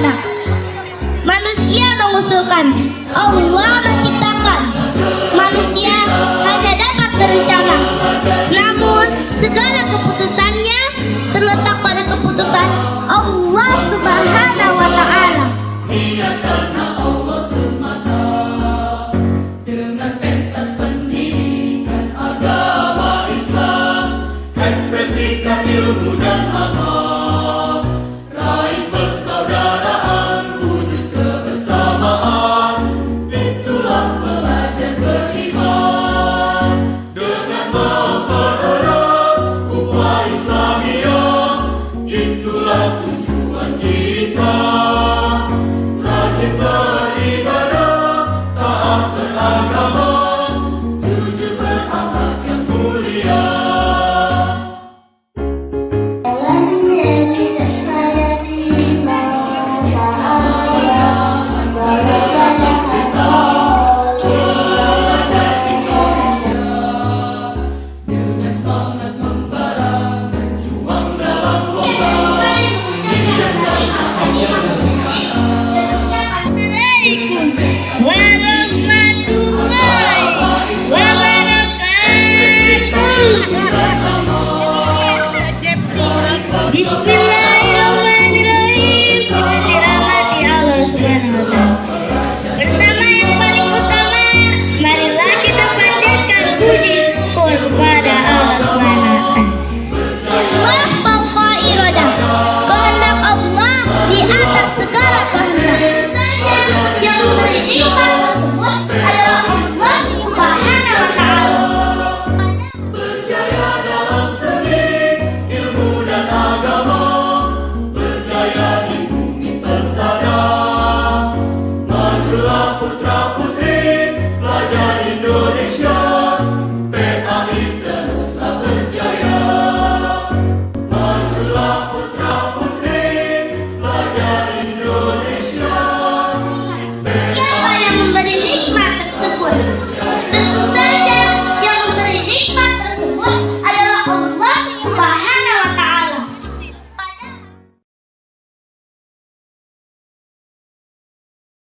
Nah, manusia mengusulkan Allah menciptakan. Manusia hanya dapat berencana. Namun segala keputusannya terletak pada keputusan Allah subhanahu wa ta'ala. Ilmu dan amal. Bismillahirrahmanirrahim. Dengan dirahmati Allah subhanahu wa ta'ala Pertama yang paling utama Marilah kita panjatkan puji. Syukur